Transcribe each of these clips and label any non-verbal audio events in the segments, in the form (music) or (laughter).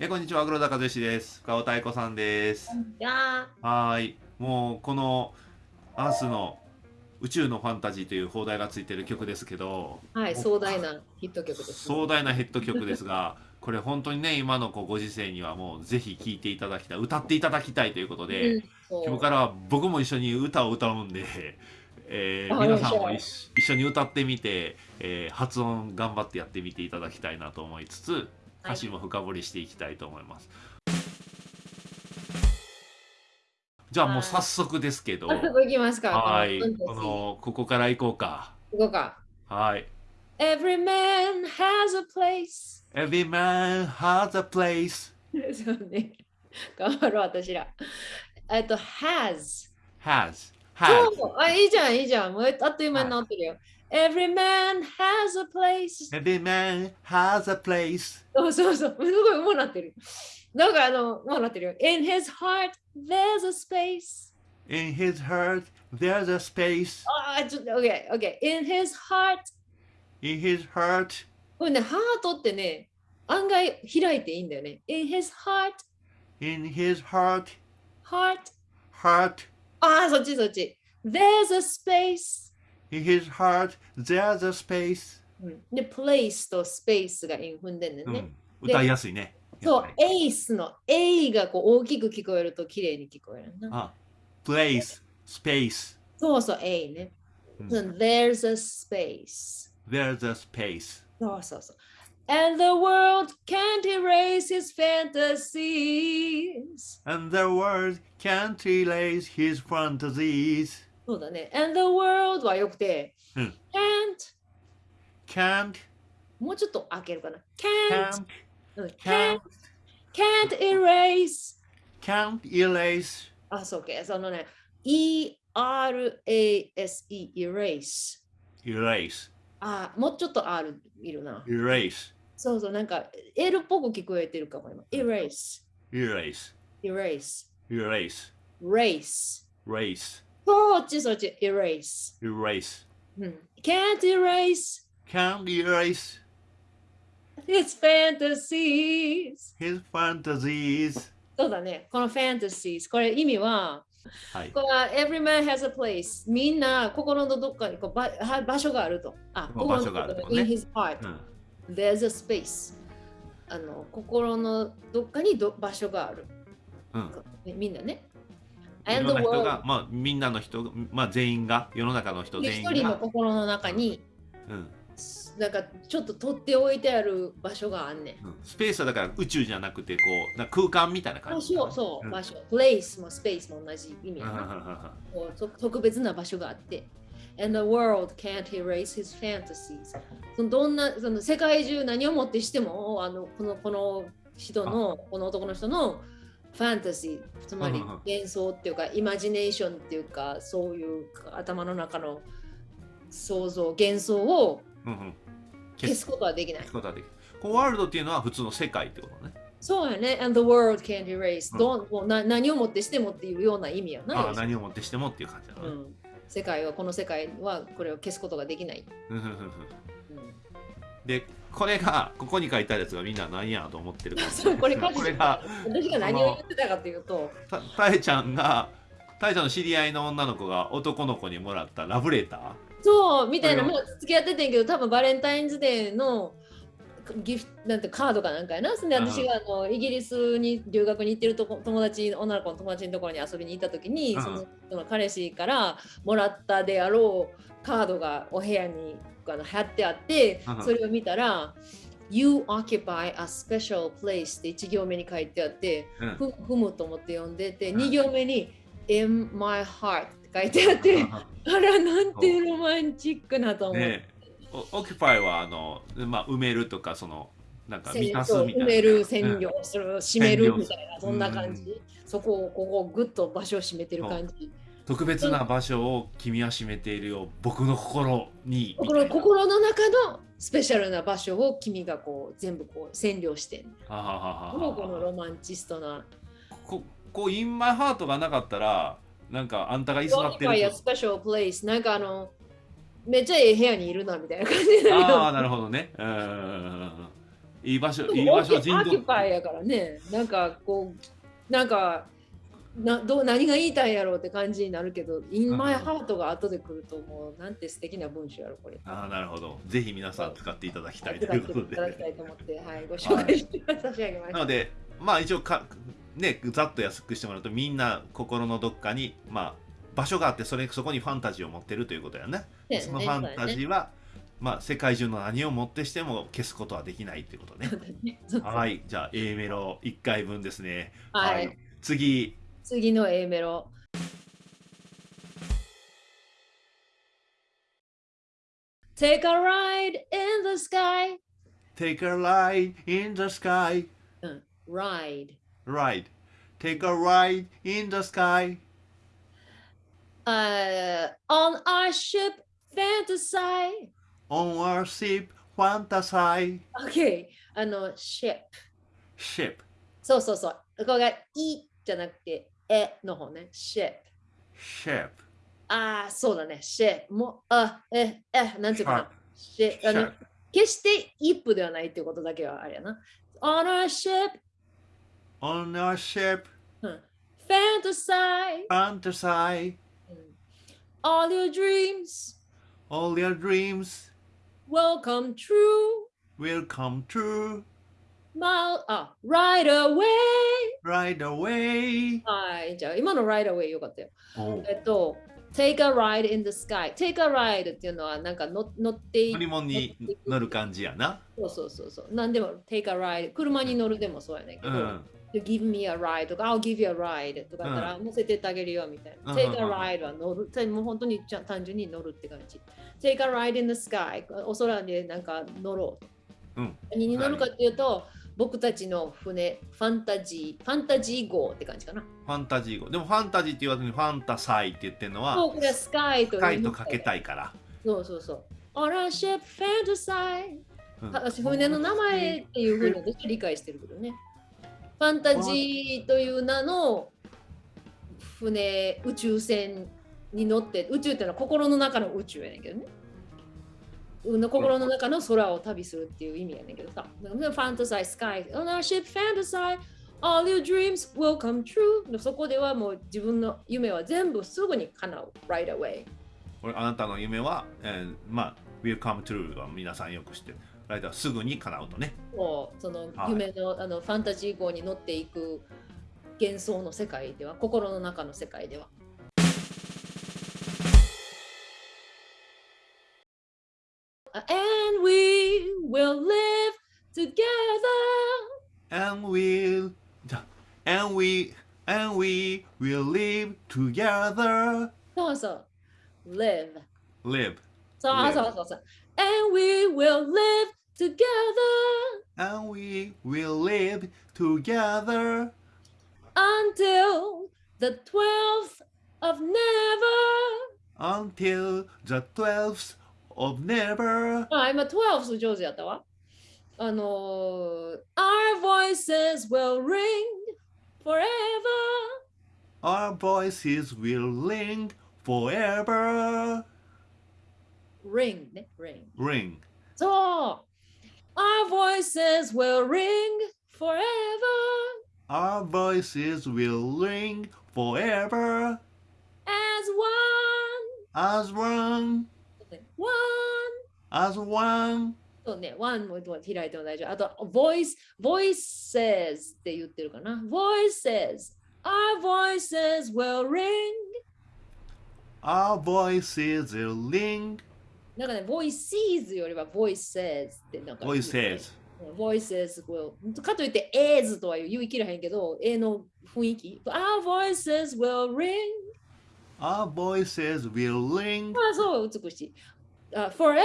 えこんにちは、黒田和義です。深尾太鼓さんです。はーい。もう、この、アースの宇宙のファンタジーという放題がついてる曲ですけど、ーはい、壮大なヒット曲です、壮大なヘッド曲ですが、(laughs) これ本当にね、今のこうご時世にはもうぜひ聴いていただきたい、歌っていただきたいということで、うん今日からは僕も一緒に歌を歌うんで、(laughs) えーあ皆さんも一緒に歌ってみて、えー発音頑張ってやってみていただきたいなと思いつつ歌詞も深掘りしていきたいと思います。じゃあもう早速ですけど、早速いきますか。はい、このこのここから行こうか。ここか。はい。Every man has a place. Every man has a place, (laughs) そうね。頑張ろう、私ら。えっと、has。has, has. あ、いいじゃん、いいじゃん。もうあっという間になってるよ。Every man has a place. Every man has a place. そうそうそう。すごい、もうなってる。なんかあの、もうなってるよ。In his (laughs) heart, there's a space. In his heart, there's a space. ああ、ちょっと、OK、OK。In his heart, In his heart, これね、ハートってね、案外開いていいんだよね。In his heart, in his heart, heart. heart. ああ、そっちそっち。There's a space. In his heart, there's a space. うんで、place と space がイン踏んでんねんね。うん、歌いやすいね。そうやっぱ、り ace の A がこう大きく聞こえると綺麗に聞こえるな。あ、place, space. そうそう、A ね。うんその There's a space. There's a space. そうそうそう。And the world can't erase his fantasies. And the world can't erase his fantasies. そうだね。And the world はよくて、うん can't Can't, もうちょっと開けるかな。can't, can't, うん can't, can't, erase. can't erase. あ、そうか。そのね、E-R-A-S-E, erase. Erase, あ、もうちょっと R いるな。erase, そうそう、なんか L っぽく聞こえてるかも今。erase, erase, erase, erase, race. race, そっちそっち、erase. erase. うん、can't erase Can't erase his fantasies. his fantasies. そうだね、この fantasies。これ意味は、はい。これは every man has a place。みんな心のどっかにこうばは場所があると。あ、まあ場所があるとね in his heart. うん There's a space. あの心のどっかにど場所がある。うんねみんなね。い And ろん the な人が、まあ、みんなの人、まあ、全員が、世の中の人で全員一人のが、心の中に、うんなんかちょっと取っておいてある場所があんねん。うんスペースはだから宇宙じゃなくて、こう、な空間みたいな感場じかな。所、そう、ん場所。place も space も同じ意味やうんうんうんな。こうと特別な場所があって。And the world can't erase his fantasies. そのどんなその世界中何をもってしてもあのこのこの人のこの男の人のファンタジーつまり幻想っていうかイマジネーションっていうかそういう頭の中の想像幻想を消すことはできない消す。ことはできる。このワールドっていうのは普通の世界ってことね。そうやね。And the world can't erase、うん何をもってしてもっていうような意味やな。ああ、何をもってしてもっていう感じだな。うん、世界はこの世界はこれを消すことができない。うんで、これが、ここに書いてあるやつがみんな何やと思ってるかもしれこれこれが、私が何を言ってたかというと、たたえちゃんが、たえちゃんの知り合いの女の子が男の子にもらったラブレター。そうみたいな、もう付き合っててんけど、多分バレンタインズデーのギフトなんてカードかなんかやな。そんで私があのイギリスに留学に行ってるとこ友達、女の子の友達のところに遊びに行った時に、うん。そのその彼氏からもらったであろうカードがお部屋にあの貼ってあってうん、それを見たら、You occupy a special place って1行目に書いてあって、うん。ふ踏むと思って読んでて、うん2行目に In my heart って書いてあって、あら、なんてロマンチックなと思う。ねオキュパイはあの、まあ、埋めるとかそのなんか満たすみたいな。埋める、占領する、閉めるみたいな、そんな感じ。そこを、ここをぐっと場所を占めてる感じ。特別な場所を君は占めているよ僕の心に心心の中のスペシャルな場所を君がこう全部こう占領してん。ははははこのロマンチストな。ここうインマイハートがなかったらなんかあんたが居座って Occupy a る special place なんかあの、めっちゃええ部屋にいるなみたいな感じだああよ。なるほどねうんいい場所、いい場所、ア人道。キュパイやからね、なんかこう、なんか、などう何が言いたいんやろうって感じになるけど、In my heart が後で来るともう、なんて素敵な文章やろ、これ。ああ、なるほど。ぜひ皆さん使っていただきたいと使っていいうことただきたで。いと思って、はい、(laughs) ご紹介して (laughs) 差し上げました。なので、まあ一応か、ね、ざっと安くしてもらうと、みんな心のどっかに、まあ、場所があって、それそこにファンタジーを持ってるということやね。ねそのファンタジーは、まあ、世界中の何をもってしても消すことはできないっていうことね。ねはい、じゃあ A メロ1回分ですね。はい次、次の A メロ。Take a ride in the sky. Take a ride in the sky. うん、ride. Ride. Take a ride in the sky. Uh, on our ship, fantasy. On our ship, fantasy. Okay. あの、ship. Ship. そうそうそう。ここがいじゃなくて、 えの方ね。ship. Ship. ああ、そうだね。ship. もう、あ、え、え、なんていうかな。ship. あの.決してイップではないってことだけはあれやな。on our ship, On our ship, fantasy, fantasy. all your dreams All your dreams will come true. will come true Mile, あ、right away. right away. はい、じゃあ今の right away よかったよ。おえっと、take a ride in the sky。take a ride っていうのはなんか乗乗ってい乗り物に乗る感じやな。そうそうそうそう。なんでも take a ride。車に乗るでもそうやねんけど、うん。give me a ride とか I'll give you a ride とかだったら、乗せてってあげるよみたいな。うん take a ride は乗る。もう本当にちゃ単純に乗るって感じ。take a ride in the sky お空でなんか乗ろう。うん何に乗るかっていうと、僕たちの船、ファンタジー、ファンタジー号って感じかな。ファンタジー語。でもファンタジーって言わずにファンタサイって言ってるのは、そう、これはスカイという。深いとかけたいから。そうそうそう。On a ship fantasy うん私船の名前っていうふうに私は理解してるけどね。ファンタジーという名の船、宇宙船に乗って、宇宙っていうのは心の中の宇宙やねんけどね。うん心の中の空を旅するっていう意味やねんけどさ。ファンタサイ、スカイ、On our ship fantasy, all your dreams will come true. そこではもう自分の夢は全部すぐに叶う。Right away. あなたの夢は、えーまあ、will come true は皆さんよく知ってる。ライターすぐに叶うとね。もうそのはい夢の,、あのファンタジー号に乗っていく幻想の世界では心の中の世界では。and we will live together. And we'll, and we, and we will live together. So, so, live. Live. So, live. so, so, so. And we will live together. And we will live together. Until the 12th of never. Until the 12th of never. あ、今 12th 上手やったわ。あのー Our voices will ring forever. Our voices will ring forever. Ring ね、ring。 Ring. そう。Our voices will ring forever. Our voices will ring forever As one. as one, One. as one. そうね、one も開いても大丈夫。あと、voice, voices って言ってるかな。voices. Our voices will ring. Our voices will ring. なんかね、voices よりは voices ってなんか。 Voices. voices will かといって as とは言い切らへんけど、A の雰囲気。Our voices will ring. Our voices will ring あ、そう、美しい。 あ forever.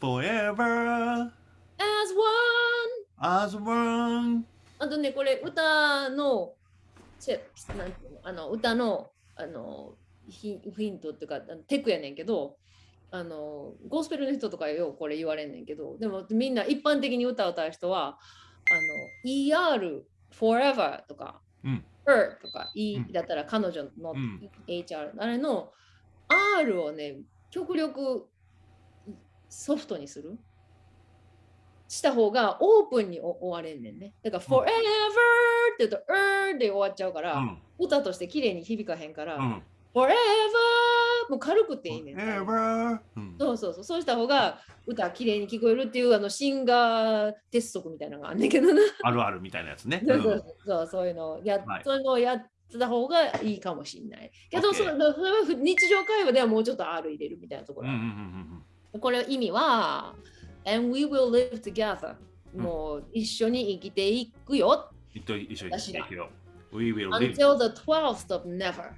Forever. As one. as one. あとね、これ歌の、チェなんていうの？あの歌のあのヒヒントっていうか、あのテクやねんけど、あのゴスペルの人とかようこれ言われんねんけど、でもみんな一般的に歌を歌う人は、あの ER、forever とか、うん。her とか、E うん。だったら彼女のうん。HR、あれの R をね、極力ソフトにする？した方がオープンにお終われんねんね。だから、うん forever って言うと、er で終わっちゃうから、うん歌として綺麗に響かへんから、うん forever もう軽くていいねん。Ever うんそうそうそう、そうした方が歌綺麗に聞こえるっていうあのシンガー鉄則みたいなのがあんねんけどな。あるあるみたいなやつね。そうそうそうそういうのをやっ、はいそういうのをやってた方がいいかもしれない。けど、それは日常会話ではもうちょっと R 入れるみたいなところ。これ意味は、And we will live together。うんもう一緒に生きていくよ。一緒に一緒に私だ行くよ。We will live. Until the 12th of never。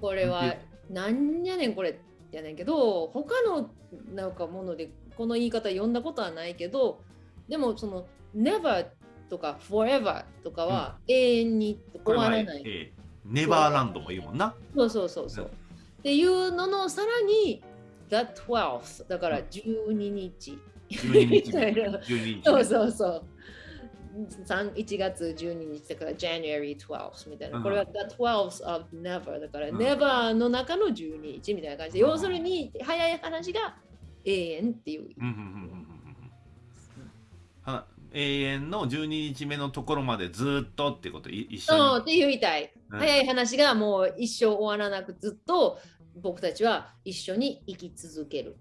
これはなんやねんこれやねんけど、他のなんかものでこの言い方読んだことはないけど、でもその never とか forever とかは永遠に終わらない。えーネバーランドも言うもんな。そうそうそうそう。うんっていうののさらに the 12th だから12日。12日 (laughs) みたいな12日。そうそうそう。3 1月12日だから January 12th みたいな。うんこれは the 12th of never だから、うん never の中の12日みたいな感じで、うん要するに早い話が永遠っていう。うんうんうん永遠の12日目のところまでずっとってこと？い一緒に？そうって言いたい。うん早い話がもう一生終わらなくずっと僕たちは一緒に生き続ける。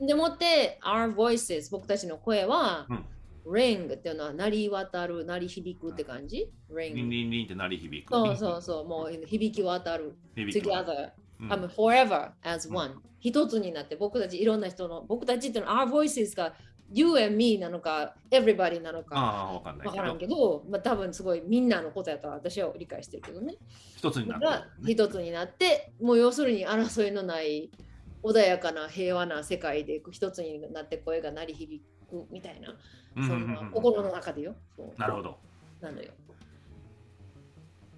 でもって Our voices 僕たちの声は、うん ring っていうのは鳴り渡る、鳴り響くって感じ？うん。?ring リンリンリンって鳴り響く。そうそうそう、もう響き渡る。together、うん I'm forever as うん one、一つになって僕たちいろんな人の僕たちっていうのは our voices が you and me なのか everybody なのかあかんないわからんけど。まあ、多分すごいみんなのことやとは私は理解してるけどね。一つになってね。一つになってもう要するに争いのない穏やかな平和な世界で一つになって声が鳴り響くみたいな、そうんうんうんんうん心の中でよ。なるほど。なのよ。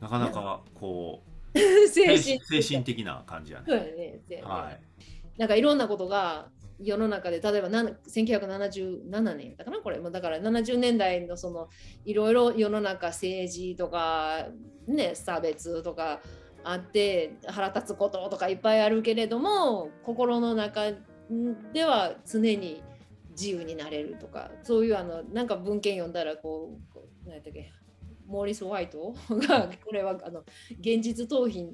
なかなか (laughs) こう精精神神精神的な感じ。やね。そうやねはい。なんかいろんなことが世の中で例えば1977年だかなこれ。もだから70年代のそのいろいろ世の中政治とかね差別とかあって腹立つこととかいっぱいあるけれども心の中では常に自由になれるとか。そういうあのなんか文献読んだらこう何やったっけモーリス・ホワイトがこれはあの現実逃避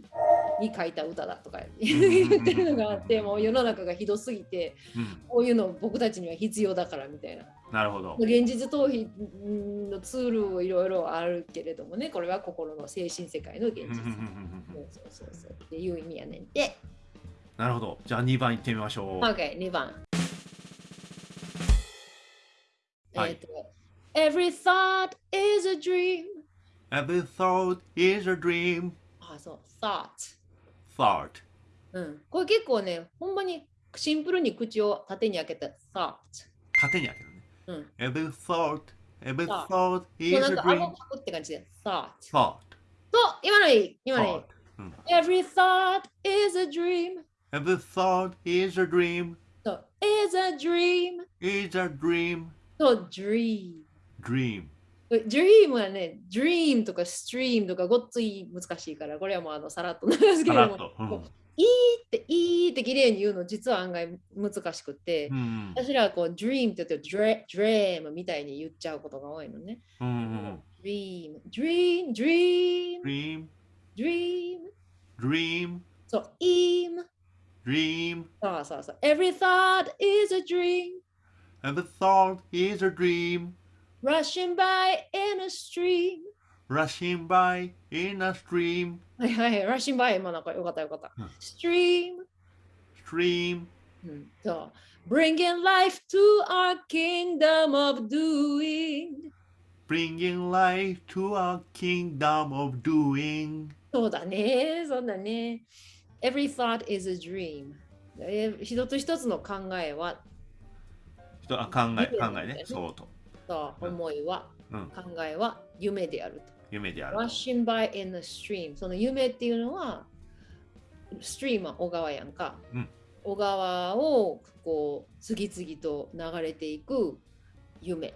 に書いた歌だとか言ってるのがあってもう世の中がひどすぎてうん。こういうの僕たちには必要だからみたいな。なるほど。現実逃避のツールいろいろあるけれどもねこれは心の精神世界の現実。そうそうそうっていう意味やねんでなるほど。じゃあ2番いってみましょう。OK2 番。はい。えっと Every thought is a dream Every thought is a dream. あそう。Thought Thought. うんこれ結構ねほんまにシンプルに口を縦に開けた thought 縦に開けるね。うん Every thought, every Thought. is なんか顎.かくって感じで thought Thought. と今のいい今のいい.うん Every thought is a dream Every thought is a dream. と is a dream Is a dream. と dream Dream. Dream はね dream とか stream とかごっつい難しいからこれはもうあのさらっとなんですけれども。うんいいっていいって綺麗に言うの実は案外難しくて、うん私らはこう dream って言って dream, みたいに言っちゃうことが多いのね。うんうん。dream, dream, dream, Dream. dream. Dream. そう、im. Dream. そうそうそう。Every thought is a dream. Every thought is a dream. Rushing by in a stream. Rushing by in a stream. はいはい、rushing by もなんかよかったよかったうん。stream. Stream. うん、そう。bringing life to our kingdom of doing. Bringing life to a kingdom of doing. そうだね、そうだね。Every thought is a dream. え一つ一つの考えは、人あ考え夢考えね。そうと。そう思いは、うん考えは夢であると。夢である。Rushing by in the stream。その夢っていうのは、ストリームは小川やんか。うん小川をこう次々と流れていく夢。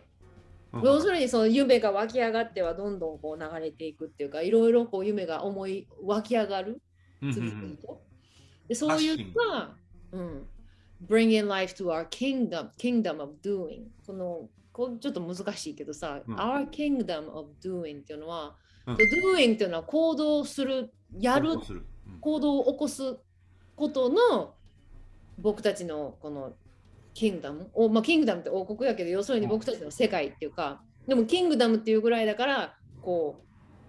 うん要するにその夢が湧き上がってはどんどんこう流れていくっていうか、いろいろこう夢が思い湧き上がる。次ん々と。でそういった、うん、bring in life to our kingdom, kingdom of doing. このこうちょっと難しいけどさ、うん。Our kingdom of doing っていうのは、うん。doing っていうのは行動する、やるる。うん。行動を起こすことの僕たちのこのキングダムお、まあ、キングダムって王国やけど要するに僕たちの世界っていうかでもキングダムっていうぐらいだからこ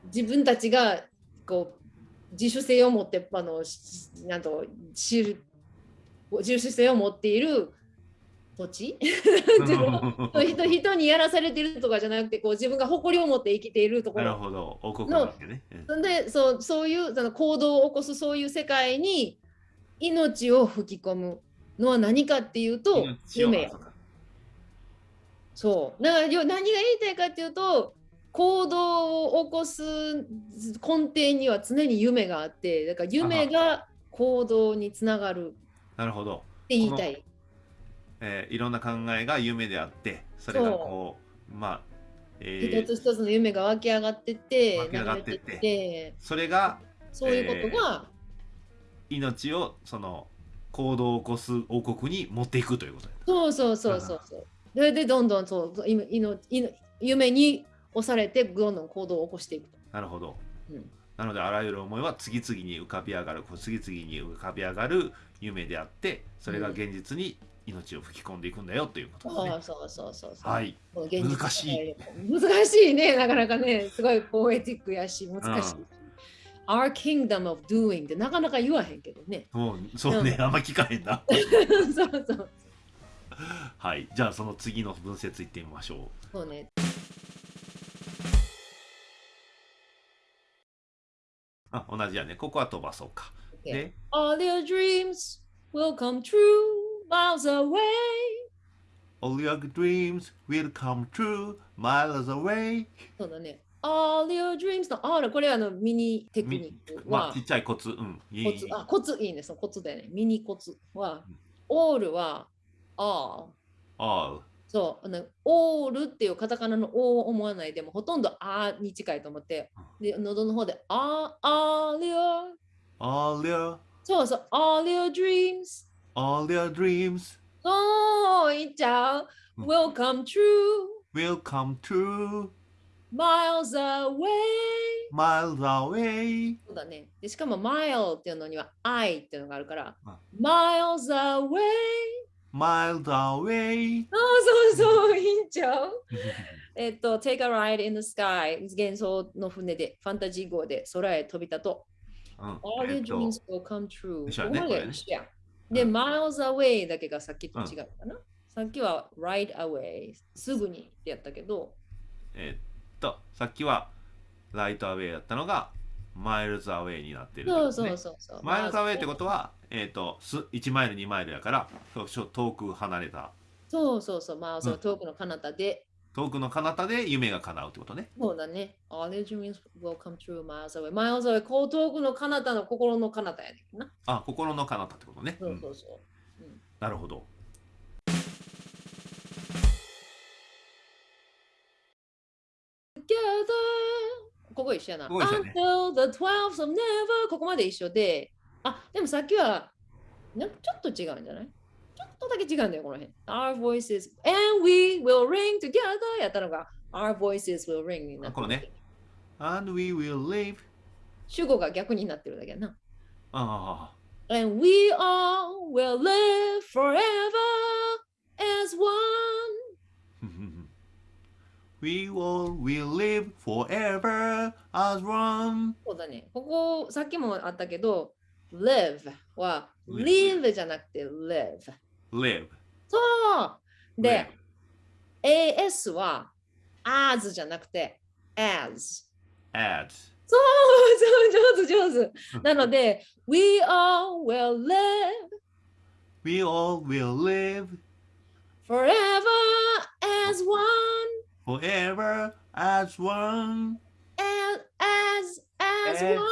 う自分たちがこう自主性を持ってあのしなんと知る自主性を持っている土地 (laughs) 人人にやらされてるとかじゃなくてこう自分が誇りを持って生きているとこなるろほど、王国なわけね。うん。でそうそういうその行動を起こすそういう世界に命を吹き込むのは何かっていうと夢。やそう。だからよ何が言いたいかっていうと行動を起こす根底には常に夢があってだから夢が行動につながるなるほど。って言いたい。えーいろんな考えが夢であって、それがこう、まあ、えー一つ一つの夢が湧き上がってって湧き上がってってそれがそういうことが、命をその行動を起こす王国に持っていくということそうそうそうそうそう。それでどんどんそういいのいの夢に押されてどんどん行動を起こしていくと。なるほど。うんなのであらゆる思いは次々に浮かび上がる、こう次々に浮かび上がる夢であって、それが現実に命を吹き込んでいくんだよということですね。そうそうそうそう。はい。難しい。難しいね、なかなかね、すごいポエティックやし、難しい。うん Our kingdom of doing ってなかなか言わへんけどね。もうそうね、うんあんま聞かへんな。(laughs) そうそう。はい。じゃあその次の文節いってみましょう。そうね。あ、同じやね。ここは飛ばそうか。で、All your dreams will come true miles away. All your dreams will come true miles away. そうだね。All your dreams の、あら、これはあのミニテクニック。まあ、ちっちゃいコツ。うん。いいコツ。あ、コツいいね。そのコツだよね。ミニコツは、うん、all は all。all。そう。あの、all っていうカタカナの o を思わないでも、ほとんどあに近いと思って、で喉の方で、あ、all your。all your。そうそう。all your dreams。All your dreams そう、いっちゃう。うん will come true will come true miles away。miles away. そうだね。でしかも、mile っていうのには I っていうのがあるからあ、miles away。miles away. あ、そうそう、いいんちゃうえっと、Take a ride in the sky 幻想の船で、ファンタジー号で空へ飛び立とうんう。All え your dreams will come true. 一緒やねこれね一緒やで、うん miles away だけがさっきと違うかな。さっきは right away すぐにってやったけど、えっと、さっきはライトアウェイだったのがマイルズアウェイになってるってそうそうそうそう。マイルズアウェイってことは、えっと、す1マイル、2マイルやから、遠く離れた、そうそうそう、まあ、そううん遠くの彼方で、遠くの彼方で夢が叶うってことね。そうだね。All your dreams will come true miles away. miles away こう遠くの彼方の心の彼方やねんな。あ、心の彼方ってことね。そううんそうそう。なるほど。together ここ一緒やな。ここ一緒やね Until the twelfth of never ここまで一緒で、あ、でもさっきはなんかちょっと違うんじゃない？ちょっとだけ違うんだよ、この辺。Our voices and we will ring together やったのが Our voices will ring になってるあこのね And we will live. 主語が逆になってるだけやな。あ And we all will live forever as one. (laughs) あ。We all will live forever as one. そうだね。ここ、さっきもあったけど、live は live live じゃなくて live。 live. そうで live、 AS は as じゃなくて as。 add. そうそう、上手上手。なので、we all will live We all will live forever as one. forever as one. As, as, as As one.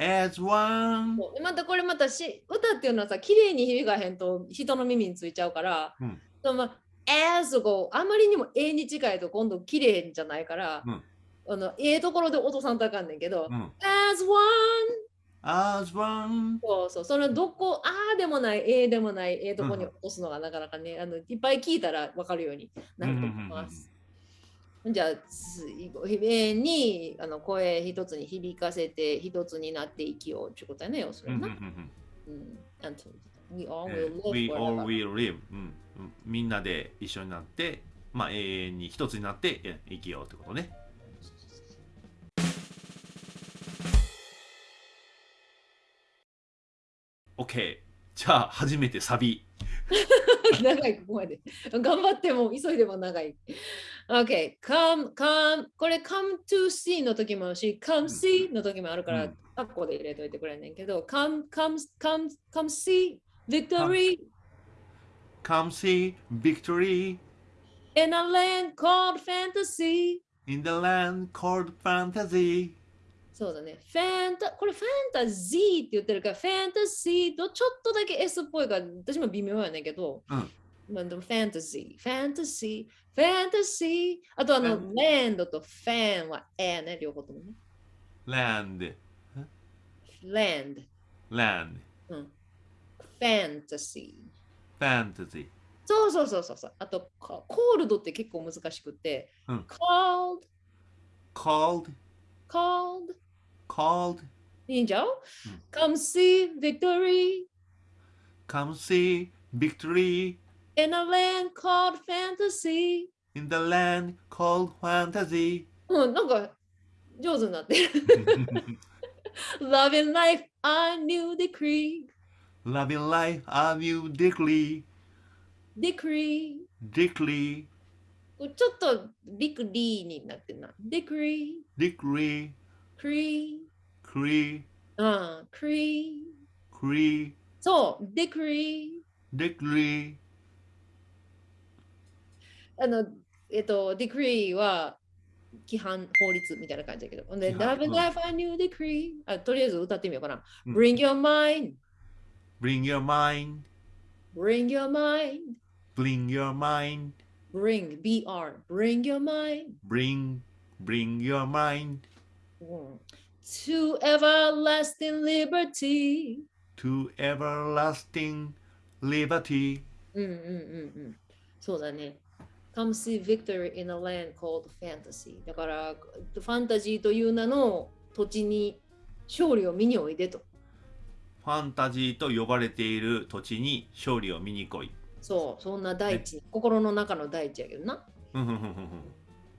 As one. またこれまたし歌っていうのはさ綺麗に響かへんと人の耳についちゃうから、うん。そのまあ as あまりにも A に近いと今度綺麗じゃないから、うん。あのええところで落とさんとあかんねんけど、うん。as one as one そうそう、そのどこ、ああでもない、ええでもない、ええとこに落とすのがなかなかね、あのいっぱい聞いたら分かるようになると思います。じゃあ、つ永遠にあの声一つに響かせて、一つになって生きようってことやね、要するに We all え will ー live We all will live、うんうんみんなで一緒になって、まあ、永遠に一つになってえ生きようってことね。OK。じゃあ、初めてサビ。(laughs) 長い、ここまで。頑張っても、急いでも長い。OK、come, come, これ come to see の時もあるし、come see の時もあるからうん、カッコで入れといてくれんねんけど、come, come, come, come see victory Come see victory in a land called fantasy. in the land called fantasy. そうだね。ファンタ、これファンタジーって言ってるから、ファンタジーとちょっとだけ S っぽいから、私も微妙やねんけど、うんまあでもファンタジー、ファンタジー、ファンタジー、あとあの、ファンランドとファンはえね、両方ともね。land, ランド、land, うん。ファンタジー。fantasy. そうそうそうそうそう。あと、コールドって結構難しくて、うん。called, Called, called, called, いいんじゃん、うん ?Come see victory come see victory in a land called fantasy. in the land called fantasy. うん、なんか上手になってる。Love in (laughs) life, a new decree. Loving life, a new decree, Decree. decree, これちょっとビクリーになってるな。Decree. decree, Cree. cree, ああ、Cree. cree, そう、Decree. decree. あの、えっと、Decree は規範法律みたいな感じだけど。で、Love in うん life, a new decree. あとりあえず歌ってみようかな。うん Bring your mind. Bring your mind, Bring your mind. bring your mind, Bring, BR. Bring your mind. bring, bring your mind うん To everlasting liberty. to everlasting liberty. うんうんうんうん。そうだね。Come see victory in a land called fantasy. だから、ファンタジーという名の土地に勝利を見においでと。ファンタジーと呼ばれている土地に勝利を見に来い。そう、そんな大地、心の中の大地やけどな。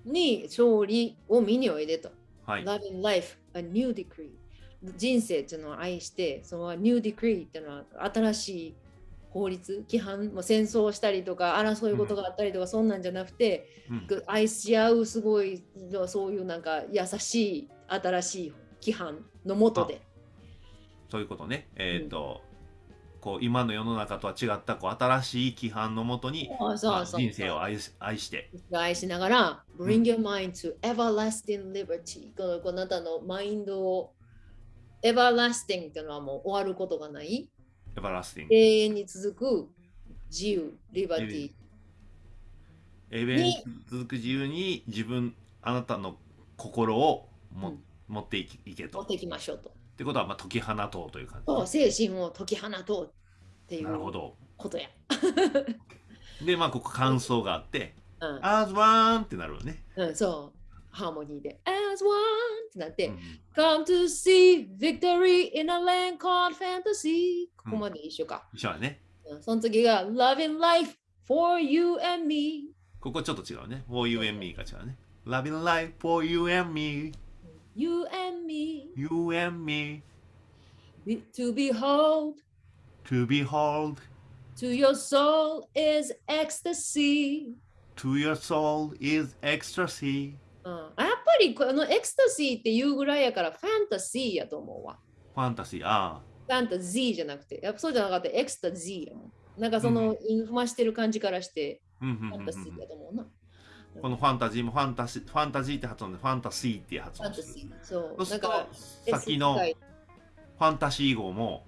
に勝利を見においでと。はい。Love in life, a new decree. 人生っていうのを愛して、その new decree っていうのは新しい法律、規範、もう戦争をしたりとか、争い事があったりとか、そんなんじゃなくて、うん。愛し合うすごいそういうなんか優しい新しい規範のもとでそういうことね。えっ、と、こう今の世の中とは違ったこう新しい規範のもとに、人生を愛し愛して、愛しながら Bring your mind to everlasting liberty このこのあなたのマインドを everlasting っていうのはもう終わることがないエバラスティング。永遠に続く自由リバティ永遠に続く自由に自分、あなたの心をも、うん持っていけと。っ持っていきましょうとてことは、まあ、解き放とうという感じ、そう精神を解き放とうっていうなるほど。ことや、(laughs) で、まあ、ここ感想があって、うん as one ってなるよね。うん、そうハーモニーで as one ってなって、うん Come to see victory in a land called fantasy ここまで一緒か。一緒だね。うんその次が Love in life for you and me ここちょっと違うね。for you and me が違うね。Loving life for you and me, You and me you and me, be- to behold to behold, to your soul is ecstasy、 to your soul is ecstasy. うん、やっぱりこのエクスタシーっていうぐらいやからファンタジーやと思うわ。ファンタジー、ああ。ファンタジーじゃなくて、やっぱそうじゃなかったエクスタジーやもん。なんかその、インフマしてる感じからして、ファンタジーやと思うな。このファンタジーもファンタジー、ファンタジーって発音でファンタシーって発ファ音する。ンタジー。そう。そうか、さっきのファンタシー号も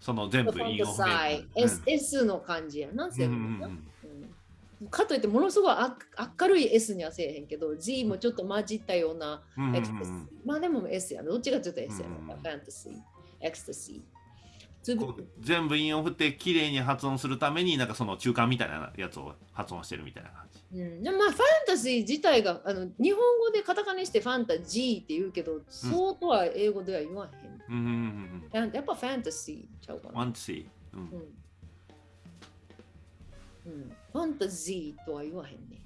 その全部ファン韻を踏タサイめる。S, の感じやな、うん全部な、うんうんうんかといってものすごいあ明るい S にはせえへんけど G もちょっと混じったようなうんうんうんエクスタシーまあでも S やなどっちがちょっと S や？な、うんうんうんファンタジー？ecstasy. To こ be, う全部韻を振って綺麗に発音するためになんかその中間みたいなやつを発音してるみたいな感じ。うん、でもまあファンタジー自体があの日本語でカタカナにしてファンタジーって言うけど、そうとは英語では言わへん。うんうんうんややっぱファンタジーちゃうかうん。な。ワンツー。うんうんうん、ファンタジーとは言わへんね。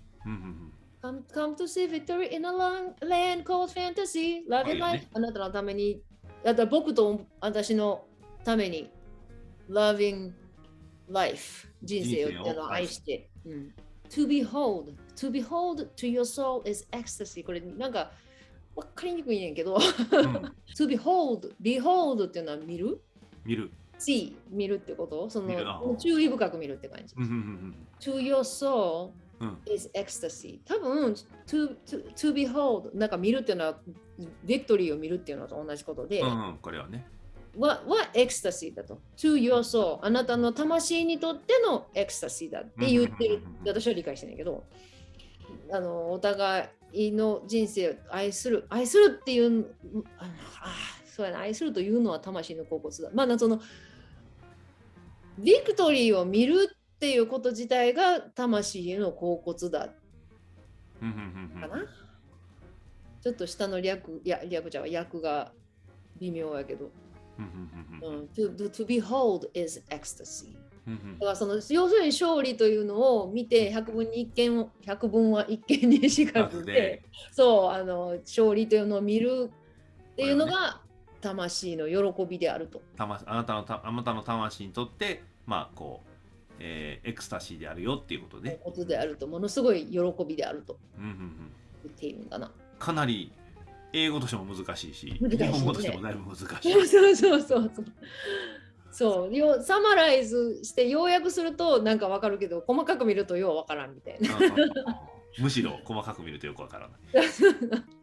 Come, come to see victory in a long land called fantasy. Love and よ life. ねあなたのために、あと僕と私のために、loving life. 人生を愛して。うん、to behold. To behold to your soul is ecstasy. これなんかわかりにくいねんけど。うん。to behold. Behold っていうのは見る見る。See 見るってこと？その注意深く見るって感じ。to your soul is ecstasy. 多分 to, to, to behold なんか見るっていうのは victory を見るっていうのと同じことで、うんうん。これはね。はは ecstasy だと。to your soul あなたの魂にとってのエクスタシーだって言ってる私は理解してんだけど、あのお互いの人生を愛する愛するっていうあそうやな愛するというのは魂の甲骨だ。まあそのビクトリーを見るっていうこと自体が魂への甲骨だかな。ちょっと下の略、いや、略ちゃ訳が微妙やけど。うん to, to, behold is ecstasy。だからその要するに勝利というのを見て100分に一見を100分は一見にしかずでで、そうあの勝利というのを見るっていうのが魂の喜びであると。魂あなたのたあなたの魂にとってまあこう、えーエクスタシーであるよっていうことで、ことであるとものすごい喜びであるとうんうんうん、言っているんだな。かなり英語としても難しいしね日本語としてもだいぶ難しい。そうそうそうそうそう。よサマライズして要約するとなんかわかるけど細かく見るとようわからんみたいな。うんうんうんむしろ細かく見るとよくわからない。(laughs)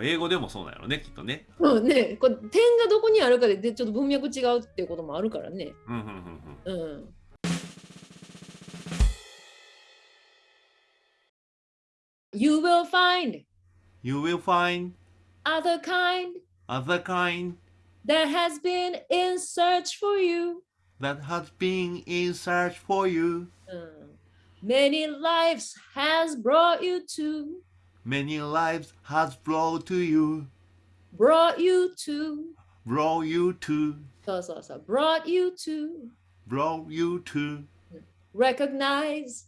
英語でもそうなんやろねきっとね。そうね、これ点がどこにあるかででちょっと文脈違うっていうこともあるからね。うんうんうんうんうん。You will find You will find other kind other kind that has been in search for you. that has been in search for you. うん、Many lives has brought you to, Many lives has brought to you, brought you to. brought you to, そうそうそう。brought you to brought you to recognize.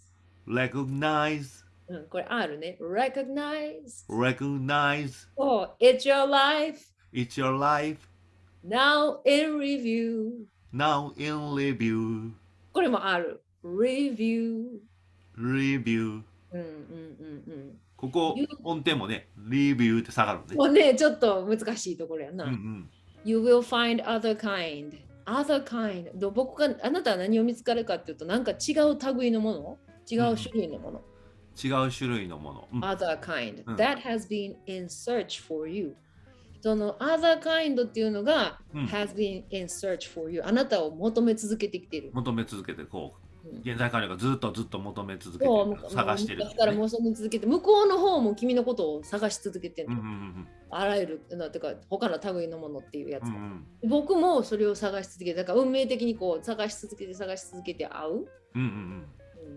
recognize, うん、これ R ね。recognize. recognize. Oh, it's your life It's your life now in review. now in review, これもある。review。 review. うんうんうんうん。 ここ音程もね、レビューって下がるのね。もうね、ちょっと難しいところやな。うんうん。You will find other kind. Other kind. ど僕があなたは何を見つかるかっていうと、なんか違う類のもの？違う種類のもの？違う種類のもの。うん other kind うん that has been in search for you その other kind っていうのが、うん has been in search for you あなたを求め続けてきている。求め続けてこうんう現在管理がずっとずっと求め続けて探してるだから求め続けて向こうの方も君のことを探し続けてる、うんうんうんあらゆるなんていうか他の類のものっていうやつ、うんうん。僕もそれを探し続けてだから運命的にこう探し続けて探し続けて会う、うんうん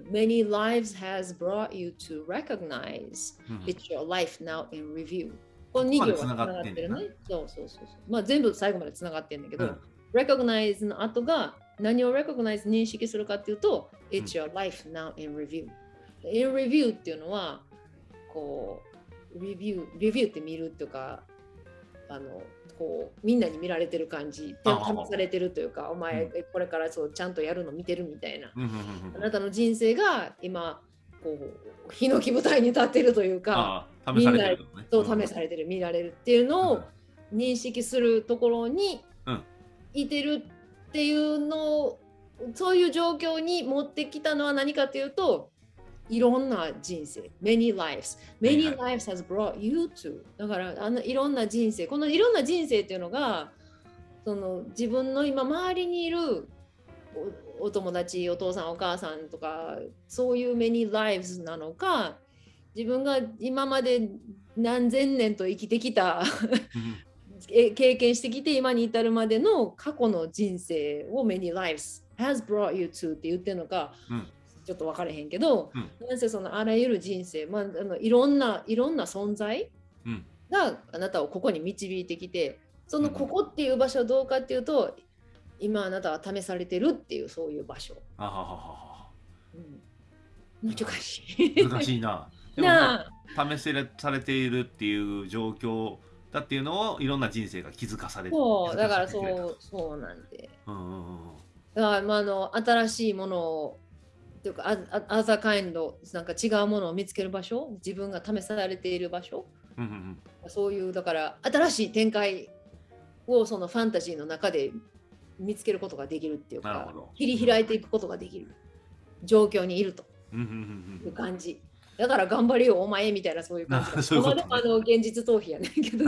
うん。Many lives has brought you to recognize うん It's your life now in review. この2行がつな。がってるね。そうそうそうそう。まあ全部最後までつながってるんだけど、うん。recognize の後が何を recognize 認識するかっていうと、It's your life now in review。in review っていうのは、こう、review、review って見るっていうか、あの、こうみんなに見られてる感じ、試されてるというか、お前うこれからそうちゃんとやるの見てるみたいな。うんうんうんあなたの人生が今、こう、ヒノキ舞台に立ってるというか、試されてるのね。そう試されてる見られるっていうのを認識するところにうん。いてるっていうのをそういう状況に持ってきたのは何かというといろんな人生。Many lives. Many lives. has brought you to. だからあのいろんな人生。このいろんな人生っていうのがその自分の今周りにいるおお友達お父さんお母さんとかそういう many lives なのか自分が今まで何千年と生きてきた経験してきて今に至るまでの過去の人生を many lives has brought you to って言ってるのか、うん。ちょっと分からへんけど、うん。なんせそのあらゆる人生、まあ、あのいろんないろんな存在うん。があなたをここに導いてきてそのここっていう場所はどうかっていうと今あなたは試されてるっていうそういう場所。あはははは。うん、難しい。難しいな。(laughs) でも試せれされているっていう状況だっていうのをいろんな人生が気づかされてそうだからそうそうなんで。うんうんうんうん。だから、まあ、あの新しいものをというか、アザカインド、なんか違うものを見つける場所、自分が試されている場所、うんうんそういう、だから新しい展開をそのファンタジーの中で見つけることができるっていうか切り開いていくことができる。状況にいるとうんうんうんいう感じ。だから頑張れよ、お前みたいなそういう感じあそういうねまあでもあの現実逃避やねんけど、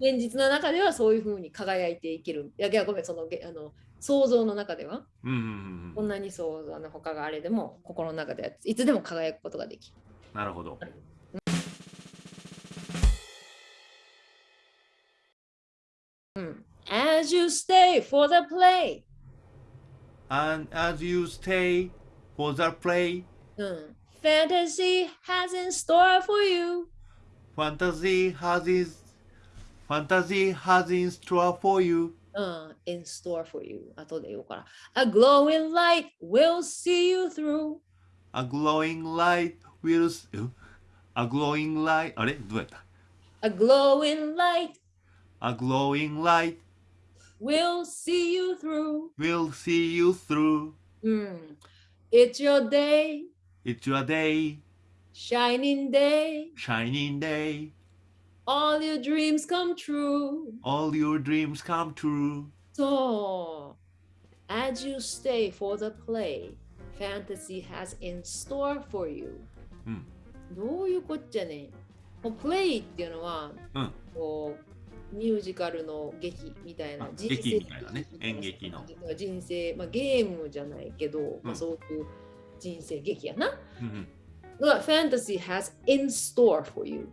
で現実の中ではそういうふうに輝いていける。いや、いやごめん、そのげあの想像の中では。うんうんうんうんこんなに想像の他があれでも心の中ではいつでも輝くことができる。なるほど。うん、As you stay for the play、And as you stay for the play, うん、Fantasy has in store for you、 fantasy has is fantasy has in store for you. うん、in store for you 後で言うから A glowing light will see you through A glowing light will s- ん A glowing light あれどうやった A glowing light A glowing light will see you through will see you through. うん、It's your day It's your day, shining day shining day. all your dreams come true All your dreams come true. そう。As you stay for the play, fantasy has in store for you. うんどういうこっちゃねもうプレイっていうのは、うんこうミュージカルの劇みたいなあ劇みたいなね演劇の人生、まあ、ゲームじゃないけど、まあ、うんそういう 人生劇やな。うんうん。が fantasy has in store for you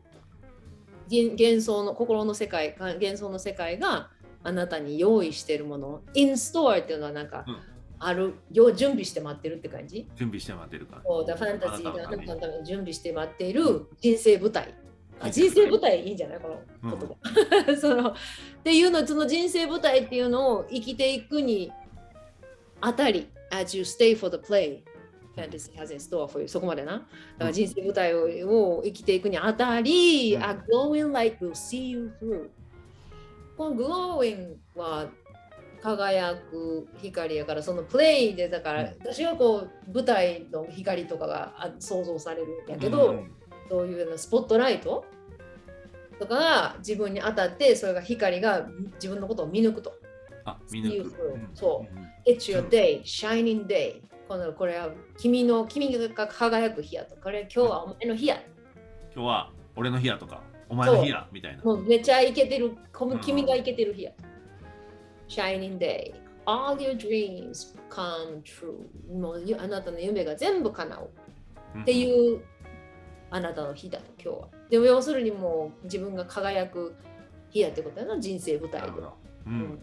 幻幻想の心の世界か幻想の世界があなたに用意しているもの。in store っていうのはなんか、うん。あるよ準備して待ってるって感じ？準備して待ってるから。そうだファンタジーがあなたのために準備して待っている人生舞台。あ人生舞台いいんじゃない？この言葉、(laughs) そのっていうのその人生舞台っていうのを生きていくにあたり as you stay for the play fantasy has in store for you そこまでなだから人生舞台をを生きていくにあたり、うん a glowing light will see you through この glowing は輝く光やからそのプレイでだから、うん私はこう舞台の光とかが想像されるんやけど、うんそういうのスポットライトとかが自分に当たってそれが光が自分のことを見抜くと。あ、見抜く。そううん It's your day, shining day. このこれは君の君が輝く日やと。これ今日はお前の日や。今日は俺の日やとか、お前の日やみたいな。もうめっちゃイケてる。君がイケてる日や。shining day. All your dreams come true. もうゆあなたの夢が全部叶う。ってういうあなたの日だと今日は。でも要するにもう自分が輝く日やってことやな人生舞ん。台で。うん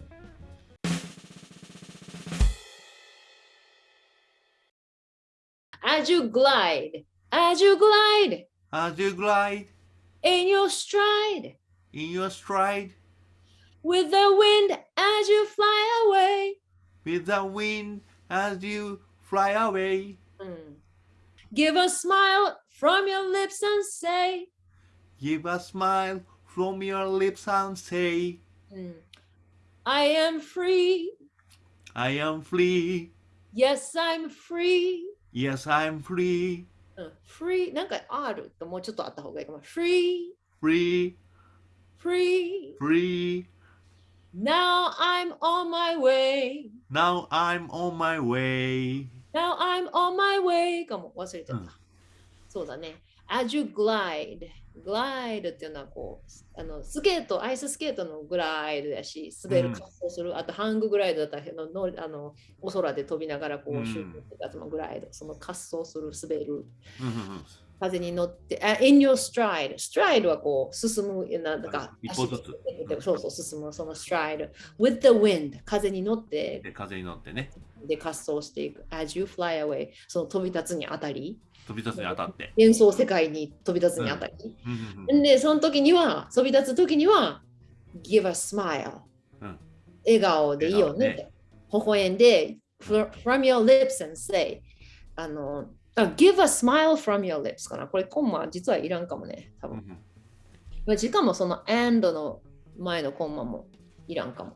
As you glide, as you glide. As you glide. In your stride. In your stride. With the wind as you fly away. With the wind as you fly away. Mm. Give a smile from your lips and say. Give a smile from your lips and say. Mm. I am free. I am free. Yes, I'm free. Yes, I'm free. うん free なんか R ともうちょっとあった方がいいかも。free, Free, free. free. Now I'm on my way. Now I'm on my way. Now I'm on my way かも忘れちゃった。うんそうだね。As you glide. glide っていうのはこう、あのスケート、アイススケートのグライドやし、滑る、うん滑走する、あとハンググライドだったらののあのお空で飛びながらこうんうシュートってやつもグライド、その滑走する、滑る。うんうんうん風に乗って、あ in your stride。stride はこう進む、なんだか、一歩ずつそうそう、進む、その stride。with the wind。風に乗って、で風に乗ってねで滑走していく。as you fly away。その飛び立つにあたり、飛び立つに当たって、幻想世界に飛び立つにあたり。うんで、その時には、飛び立つ時には、give a smile。うん笑顔でいいよね。微笑んで、fr- from your lips and say。あの、あ give a smile from your lips かな。これ、コンマ実はいらんかもね。多分。うんうんまあしかもその and の前のコンマもいらんかも。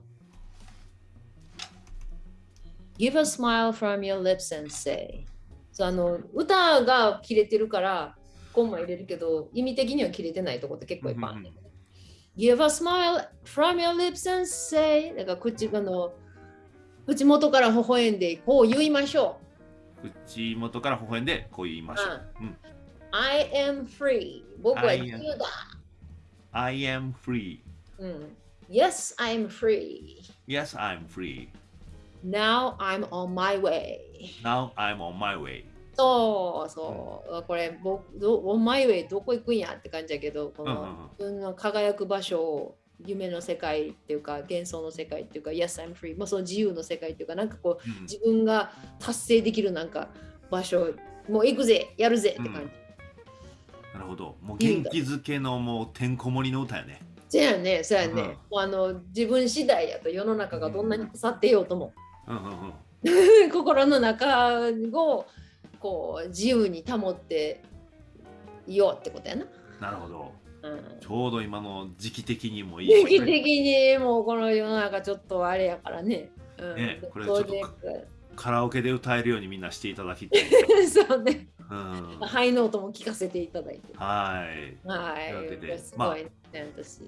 Give a smile from your lips and say そうあの歌が切れてるからコンマ入れるけど意味的には切れてないとこって結構いっぱいある、ね Give a smile from your lips and say だから口あの口元から微笑んでこう言いましょ口元から微笑んでこう言いましょう、うん。う。I am free 僕は I 自 am- 由だ。I am free うん、yes, I'm free. Yes I'm free Now I'm on my way. Now I'm on my way. そうそう、これ僕ど on my way どこ行くんやって感じだけど、こうんうんの自分の輝く場所を夢の世界っていうか幻想の世界っていうか Yes, I'm free まあその自由の世界っていうかなんかこううん自分が達成できるなんか場所もう行くぜやるぜって感じ。なるほど。もう元気づけのもうてんこ盛りの歌やね。そうやね、そうやね。うん。もうあの自分次第やと世の中がどんなに腐ってようとも。うんうんうん。心の中をこう自由に保っていようってことやな。なるほど。うん。ちょうど今の時期的にもいい。定期的にもうこの世の中ちょっとあれやからね。うん、ねこれちょっとカラオケで歌えるようにみんなしていただきたい、そうね。うん、ハイノートも聞かせていただいて。はい。はい。というわけでこれす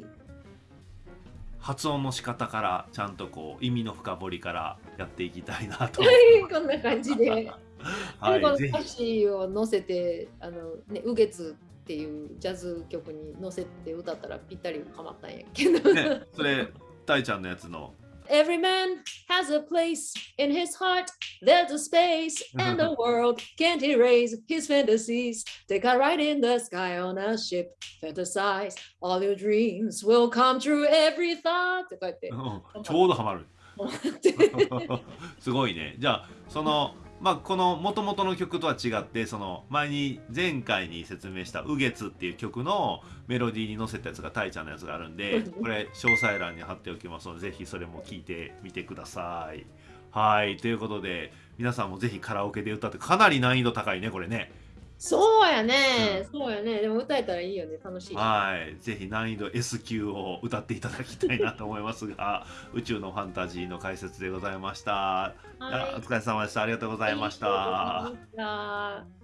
発音の仕方からちゃんとこう意味の深掘りからやっていきたいなと (laughs) こんな感じで。(laughs) はこの歌詞を載せて、あのね、ウゲツっていうジャズ曲に載せて歌ったらぴったりハマったんやけど。ひねそれたいちゃんのやつの Every man has a place in his heart. There's a space and the (laughs) world can't erase his fantasies. Take a ride in the sky on a ship. Fantasize all your dreams will come true. Every thought. ってこうやってうんちょうどハマるすごいねじゃあその (laughs) (laughs) まあこの元々の曲とは違ってその前に前回に説明した「ウゲツ」っていう曲のメロディーに乗せたやつがたいちゃんのやつがあるんでこれ詳細欄に貼っておきますのでぜひそれも聞いてみてください。はいということで皆さんもぜひカラオケで歌ってかなり難易度高いねこれね。そうやね、そうやね。でも歌えたらいいよね。楽しい。はい、ぜひ難易度 S 級を歌っていただきたいなと思いますが (laughs) 宇宙のファンタジーの解説でございました。はいお疲れ様でした。ありがとうございました。ありがとうございました